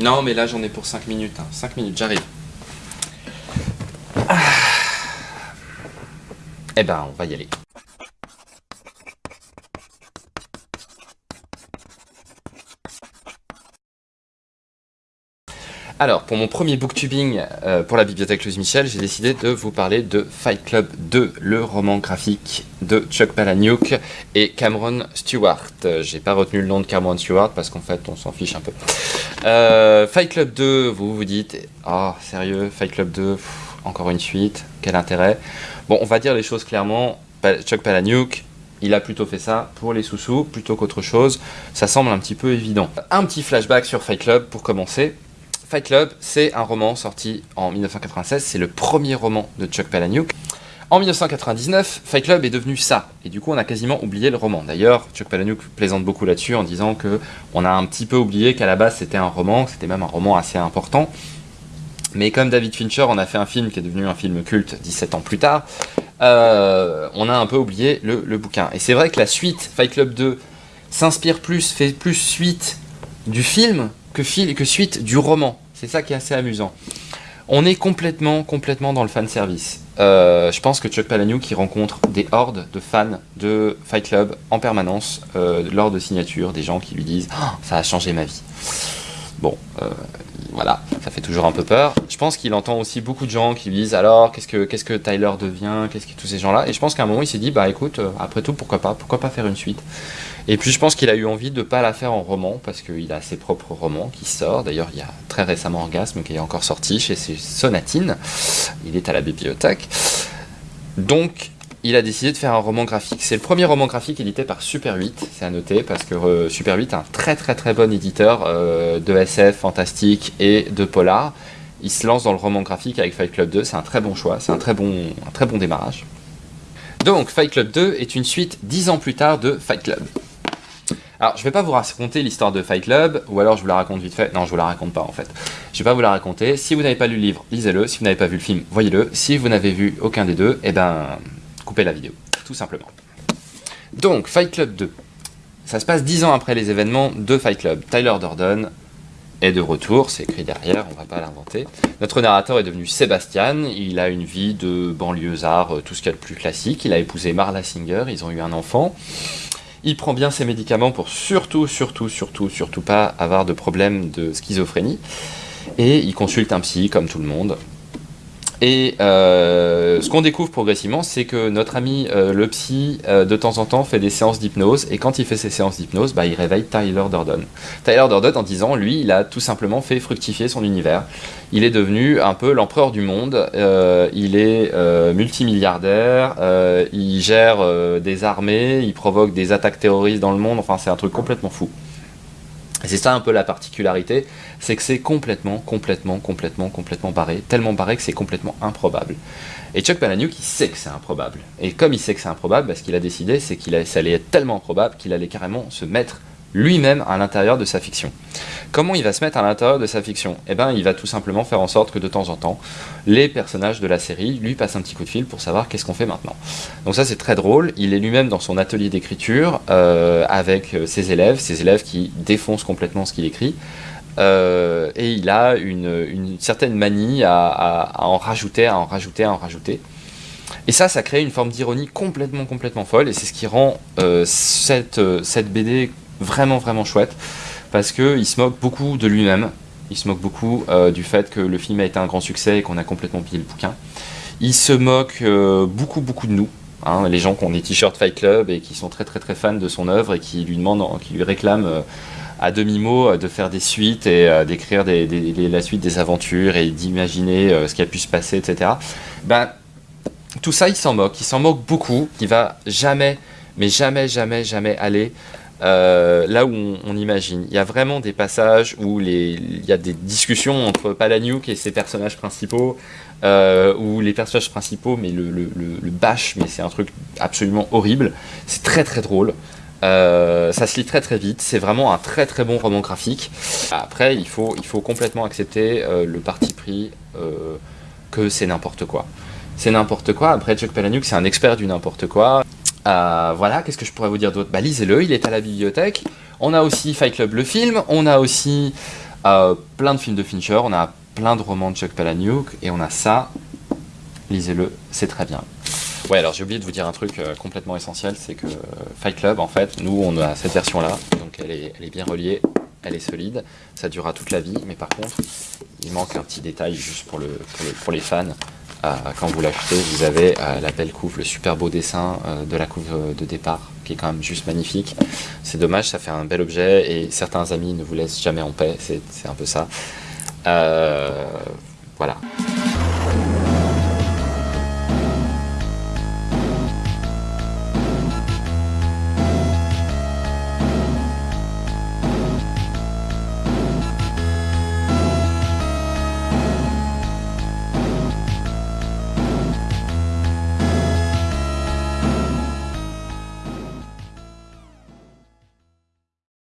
Non, mais là j'en ai pour 5 minutes. 5 hein. minutes, j'arrive. Ah. Eh ben, on va y aller. Alors, pour mon premier booktubing euh, pour la bibliothèque Louise Michel, j'ai décidé de vous parler de Fight Club 2, le roman graphique de Chuck Palahniuk et Cameron Stewart. J'ai pas retenu le nom de Cameron Stewart parce qu'en fait, on s'en fiche un peu. Euh, Fight Club 2, vous vous dites, oh sérieux, Fight Club 2, encore une suite, quel intérêt Bon, on va dire les choses clairement, Chuck Palahniuk, il a plutôt fait ça pour les sous-sous plutôt qu'autre chose. Ça semble un petit peu évident. Un petit flashback sur Fight Club pour commencer. Fight Club, c'est un roman sorti en 1996, c'est le premier roman de Chuck Palahniuk. En 1999, Fight Club est devenu ça, et du coup on a quasiment oublié le roman. D'ailleurs, Chuck Palahniuk plaisante beaucoup là-dessus en disant que on a un petit peu oublié qu'à la base c'était un roman, c'était même un roman assez important. Mais comme David Fincher en a fait un film qui est devenu un film culte 17 ans plus tard, euh, on a un peu oublié le, le bouquin. Et c'est vrai que la suite, Fight Club 2, s'inspire plus, fait plus suite du film que, fil, que suite du roman. C'est ça qui est assez amusant. On est complètement, complètement dans le fan service. Euh, je pense que Chuck Palahniuk qui rencontre des hordes de fans de Fight Club en permanence euh, lors de signature, des gens qui lui disent oh, ça a changé ma vie ». Bon, euh, voilà, ça fait toujours un peu peur. Je pense qu'il entend aussi beaucoup de gens qui lui disent alors qu'est-ce que qu'est-ce que Tyler devient, qu'est-ce que tous ces gens-là? Et je pense qu'à un moment il s'est dit bah écoute, après tout pourquoi pas, pourquoi pas faire une suite? Et puis je pense qu'il a eu envie de ne pas la faire en roman, parce qu'il a ses propres romans qui sortent. D'ailleurs, il y a très récemment Orgasme qui est encore sorti chez Sonatine. Il est à la bibliothèque. Donc, il a décidé de faire un roman graphique. C'est le premier roman graphique édité par Super 8, c'est à noter, parce que euh, Super 8 est un très très très bon éditeur euh, de SF, fantastique et de polar. Il se lance dans le roman graphique avec Fight Club 2, c'est un très bon choix, c'est un, très bon, un très bon démarrage. Donc, Fight Club 2 est une suite dix ans plus tard de Fight Club. Alors, je vais pas vous raconter l'histoire de Fight Club, ou alors je vous la raconte vite fait. Non, je vous la raconte pas en fait. Je vais pas vous la raconter. Si vous n'avez pas lu le livre, lisez-le. Si vous n'avez pas vu le film, voyez-le. Si vous n'avez vu aucun des deux, eh ben, coupez la vidéo, tout simplement. Donc, Fight Club 2. Ça se passe 10 ans après les événements de Fight Club. Tyler Durden est de retour, c'est écrit derrière, on va pas l'inventer. Notre narrateur est devenu Sébastien, il a une vie de banlieusard, euh, tout ce qu'il y a de plus classique. Il a épousé Marla Singer, ils ont eu un enfant. Il prend bien ses médicaments pour surtout, surtout, surtout, surtout pas avoir de problème de schizophrénie. Et il consulte un psy comme tout le monde. Et euh, ce qu'on découvre progressivement, c'est que notre ami euh, le psy, euh, de temps en temps, fait des séances d'hypnose, et quand il fait ces séances d'hypnose, bah, il réveille Tyler Durden. Tyler Durden, en disant, lui, il a tout simplement fait fructifier son univers. Il est devenu un peu l'empereur du monde, il est multimilliardaire, il gère des armées, il provoque des attaques terroristes dans le monde, enfin c'est un truc complètement fou. C'est ça un peu la particularité, c'est que c'est complètement, complètement, complètement, complètement barré, tellement barré que c'est complètement improbable. Et Chuck Palahniuk, il sait que c'est improbable. Et comme il sait que c'est improbable, bah, ce qu'il a décidé, c'est qu'il allait être tellement improbable qu'il allait carrément se mettre lui-même à l'intérieur de sa fiction. Comment il va se mettre à l'intérieur de sa fiction? Eh bien, il va tout simplement faire en sorte que de temps en temps, les personnages de la série lui passent un petit coup de fil pour savoir qu'est-ce qu'on fait maintenant. Donc ça, c'est très drôle. Il est lui-même dans son atelier d'écriture euh, avec euh, ses élèves, ses élèves qui défoncent complètement ce qu'il écrit. Euh, et il a une, certaine manie à, en rajouter, à en rajouter, à en rajouter. Et ça, ça crée une forme d'ironie complètement, complètement folle, et c'est ce qui rend cette, cette BD vraiment vraiment chouette parce qu'il se moque beaucoup de lui-même, il se moque beaucoup euh, du fait que le film a été un grand succès et qu'on a complètement pillé le bouquin. Il se moque euh, beaucoup beaucoup de nous, hein, les gens qui ont des t-shirts Fight Club et qui sont très très très fans de son œuvre et qui lui demandent, qui lui réclament euh, à demi-mot de faire des suites et d'écrire la suite des aventures et d'imaginer ce qui a pu se passer, etc. Ben, tout ça, il s'en moque, il s'en moque beaucoup, il va jamais, mais jamais, jamais, jamais aller euh, là où on, imagine. Il y a vraiment des passages où il y a des discussions entre Palahniuk et ses personnages principaux, euh, où les personnages principaux, mais le, bâche, mais c'est un truc absolument horrible. C'est très très drôle. Euh, ça se lit très très vite, c'est vraiment un très très bon roman graphique. Après, il faut, il faut complètement accepter le parti pris que c'est n'importe quoi. C'est n'importe quoi, après Chuck Palahniuk c'est un expert du n'importe quoi. Euh, voilà, qu'est-ce que je pourrais vous dire d'autre? Bah lisez-le, il est à la bibliothèque. On a aussi Fight Club le film, on a aussi Euh, plein de films de Fincher, on a plein de romans de Chuck Palahniuk, et on a ça. Lisez-le, c'est très bien. Ouais, alors j'ai oublié de vous dire un truc euh, complètement essentiel, c'est que Fight Club, en fait, nous, on a cette version-là, donc elle est, elle est bien reliée, elle est solide, ça durera toute la vie, mais par contre, il manque un petit détail juste pour, le, pour, le- pour les fans. Quand vous l'achetez, vous avez la belle couve, le super beau dessin euh, de la couve de départ, qui est quand même juste magnifique. C'est dommage, ça fait un bel objet, et certains amis ne vous laissent jamais en paix, c'est c'est un peu ça. Euh, voilà.